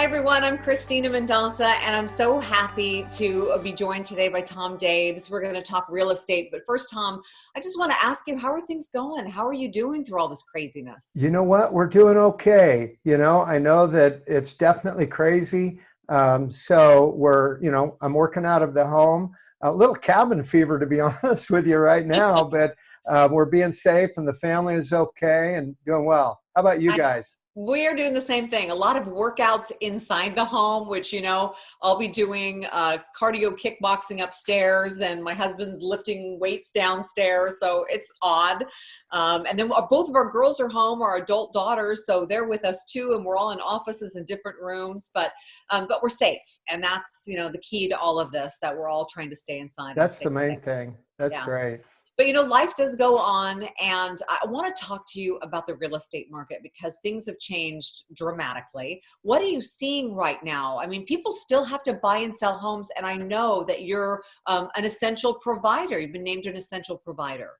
Hi, everyone. I'm Christina Mendonca, and I'm so happy to be joined today by Tom Daves. We're going to talk real estate. But first, Tom, I just want to ask you, how are things going? How are you doing through all this craziness? You know what? We're doing okay. You know, I know that it's definitely crazy. Um, so we're, you know, I'm working out of the home. A little cabin fever, to be honest with you right now, but uh, we're being safe and the family is okay and doing well. How about you guys? We're doing the same thing a lot of workouts inside the home which you know i'll be doing uh, cardio kickboxing upstairs and my husband's lifting weights downstairs so it's odd. Um, and then both of our girls are home our adult daughters so they're with us too and we're all in offices in different rooms but um, but we're safe and that's you know the key to all of this that we're all trying to stay inside that's the main thing. That's yeah. great but you know, life does go on, and I want to talk to you about the real estate market because things have changed dramatically. What are you seeing right now? I mean, people still have to buy and sell homes, and I know that you're um, an essential provider. You've been named an essential provider.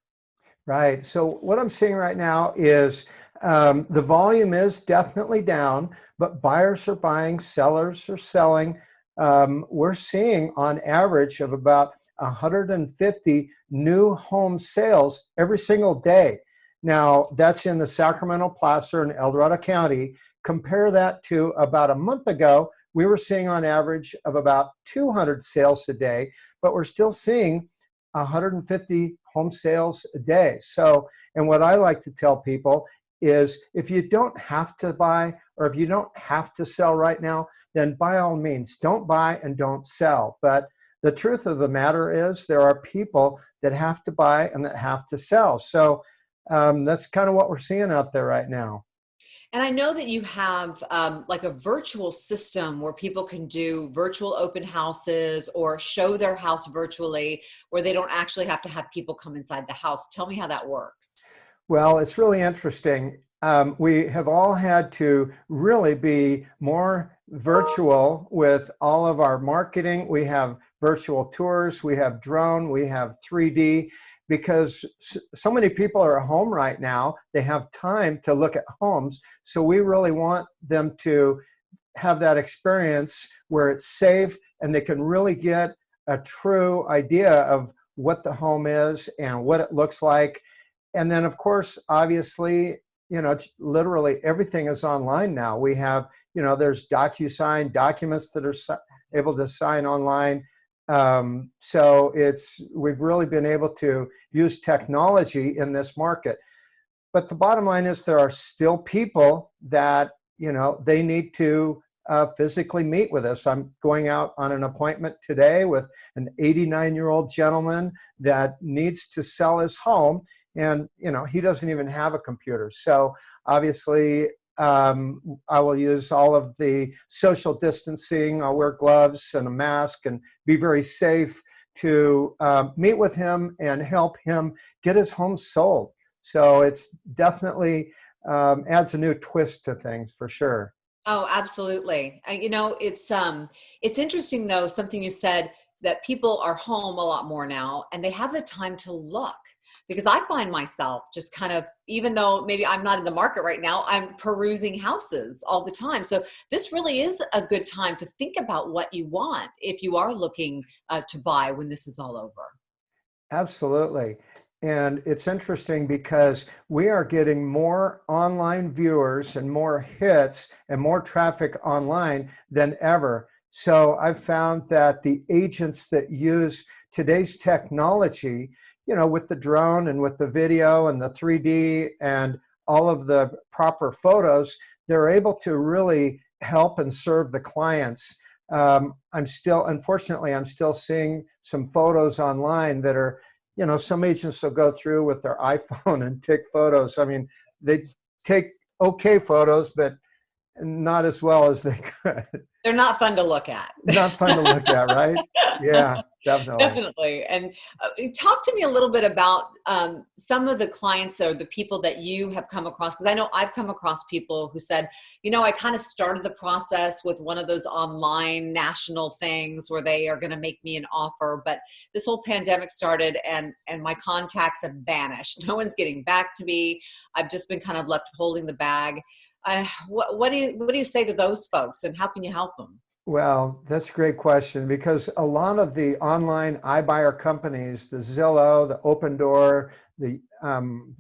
Right. So what I'm seeing right now is um, the volume is definitely down, but buyers are buying, sellers are selling. Um, we're seeing on average of about 150 new home sales every single day. Now, that's in the Sacramento Placer and El Dorado County. Compare that to about a month ago, we were seeing on average of about 200 sales a day, but we're still seeing 150 home sales a day. So, and what I like to tell people is if you don't have to buy or if you don't have to sell right now, then by all means, don't buy and don't sell. But the truth of the matter is there are people that have to buy and that have to sell. So um, that's kind of what we're seeing out there right now. And I know that you have um, like a virtual system where people can do virtual open houses or show their house virtually where they don't actually have to have people come inside the house. Tell me how that works. Well, it's really interesting. Um, we have all had to really be more virtual with all of our marketing. We have virtual tours, we have drone, we have 3D, because so many people are at home right now, they have time to look at homes. So we really want them to have that experience where it's safe and they can really get a true idea of what the home is and what it looks like. And then of course, obviously, you know, literally everything is online now. We have, you know, there's DocuSign documents that are able to sign online. Um, so it's, we've really been able to use technology in this market. But the bottom line is there are still people that, you know, they need to uh, physically meet with us. I'm going out on an appointment today with an 89 year old gentleman that needs to sell his home and you know he doesn't even have a computer. So obviously um, I will use all of the social distancing. I'll wear gloves and a mask and be very safe to uh, meet with him and help him get his home sold. So it's definitely um, adds a new twist to things for sure. Oh absolutely. You know it's um it's interesting though something you said that people are home a lot more now and they have the time to look because I find myself just kind of, even though maybe I'm not in the market right now, I'm perusing houses all the time. So this really is a good time to think about what you want if you are looking uh, to buy when this is all over. Absolutely. And it's interesting because we are getting more online viewers and more hits and more traffic online than ever. So I've found that the agents that use today's technology you know, with the drone and with the video and the 3D and all of the proper photos, they're able to really help and serve the clients. Um, I'm still, unfortunately, I'm still seeing some photos online that are, you know, some agents will go through with their iPhone and take photos. I mean, they take okay photos, but not as well as they could. They're not fun to look at. not fun to look at, right? Yeah, definitely. Definitely. And uh, talk to me a little bit about um, some of the clients or the people that you have come across, because I know I've come across people who said, you know, I kind of started the process with one of those online national things where they are going to make me an offer, but this whole pandemic started and and my contacts have vanished. No one's getting back to me. I've just been kind of left holding the bag. uh, what, what do you what do you say to those folks, and how can you help them? Well, that's a great question because a lot of the online iBuyer companies, the Zillow, the Opendoor, the um,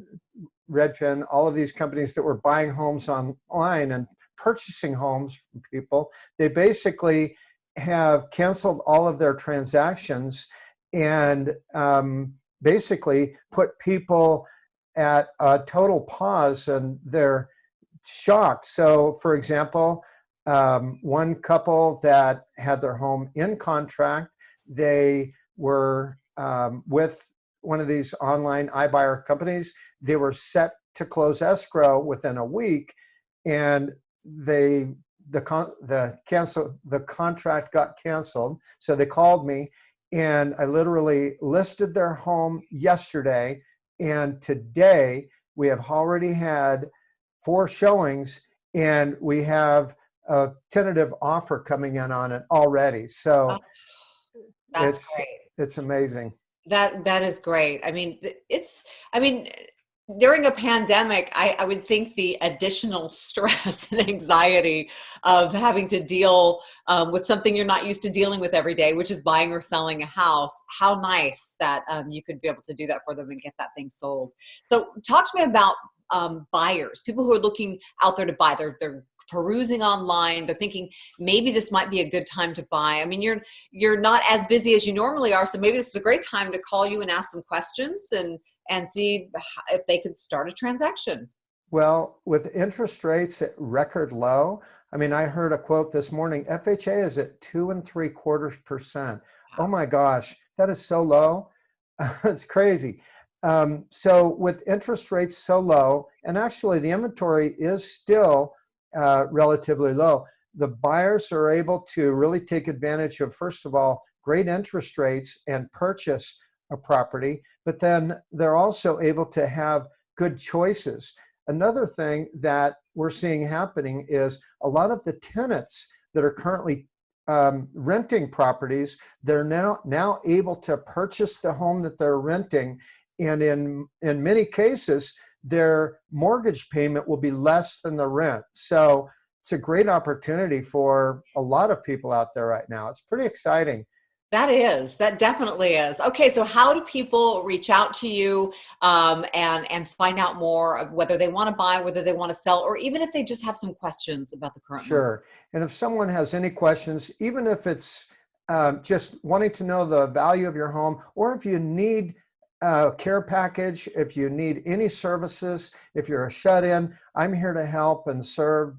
Redfin, all of these companies that were buying homes online and purchasing homes from people, they basically have canceled all of their transactions and um, basically put people at a total pause and they're shocked. So for example, um, one couple that had their home in contract, they were um, with one of these online iBuyer companies. They were set to close escrow within a week and they the con the cancel the contract got canceled so they called me and I literally listed their home yesterday and today we have already had four showings and we have a tentative offer coming in on it already. So That's it's great. it's amazing. That that is great. I mean, it's I mean during a pandemic, I, I, would think the additional stress and anxiety of having to deal um, with something you're not used to dealing with every day, which is buying or selling a house. How nice that um, you could be able to do that for them and get that thing sold. So, talk to me about um, buyers, people who are looking out there to buy. They're they're perusing online they're thinking maybe this might be a good time to buy i mean you're you're not as busy as you normally are so maybe this is a great time to call you and ask some questions and and see if they could start a transaction. Well, with interest rates at record low, I mean, I heard a quote this morning, FHA is at two and three quarters percent. Oh my gosh, that is so low. it's crazy. Um, so with interest rates so low, and actually the inventory is still uh, relatively low, the buyers are able to really take advantage of, first of all, great interest rates and purchase a property, but then they're also able to have good choices. Another thing that we're seeing happening is a lot of the tenants that are currently um, renting properties, they're now, now able to purchase the home that they're renting. And in, in many cases, their mortgage payment will be less than the rent. So it's a great opportunity for a lot of people out there right now. It's pretty exciting. That is, that definitely is. Okay, so how do people reach out to you um, and and find out more of whether they want to buy, whether they want to sell, or even if they just have some questions about the current? Sure, market? and if someone has any questions, even if it's um, just wanting to know the value of your home, or if you need a care package, if you need any services, if you're a shut-in, I'm here to help and serve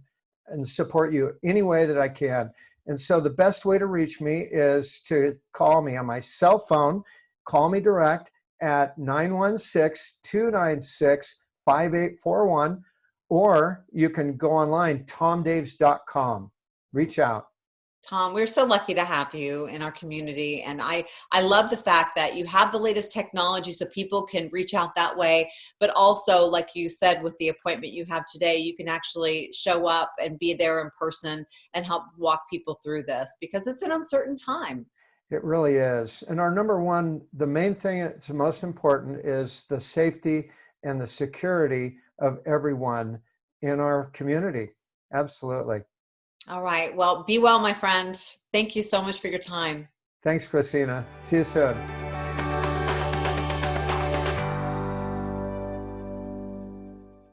and support you any way that I can. And so the best way to reach me is to call me on my cell phone. Call me direct at 916-296-5841 or you can go online tomdaves.com. Reach out. Tom, we're so lucky to have you in our community. And I, I love the fact that you have the latest technology so people can reach out that way. But also, like you said, with the appointment you have today, you can actually show up and be there in person and help walk people through this because it's an uncertain time. It really is. And our number one, the main thing that's most important is the safety and the security of everyone in our community. Absolutely. All right. Well, be well, my friend. Thank you so much for your time. Thanks, Christina. See you soon.